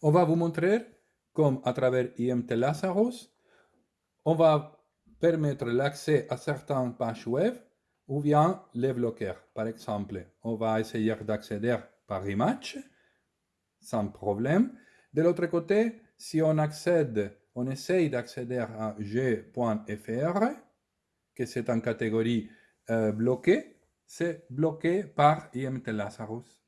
On va vous montrer comme à travers IMT Lazarus, on va permettre l'accès à certaines pages web ou bien les bloquer. Par exemple, on va essayer d'accéder par image, sans problème. De l'autre côté, si on accède, on essaye d'accéder à g.fr, que c'est en catégorie euh, bloquée, c'est bloqué par IMT Lazarus.